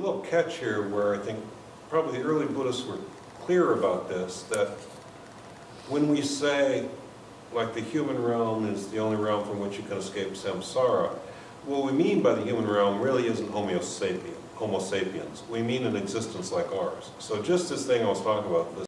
little catch here where I think probably the early Buddhists were clear about this, that when we say, like the human realm is the only realm from which you can escape samsara, what we mean by the human realm really isn't homo sapiens. homo sapiens. We mean an existence like ours. So just this thing I was talking about, this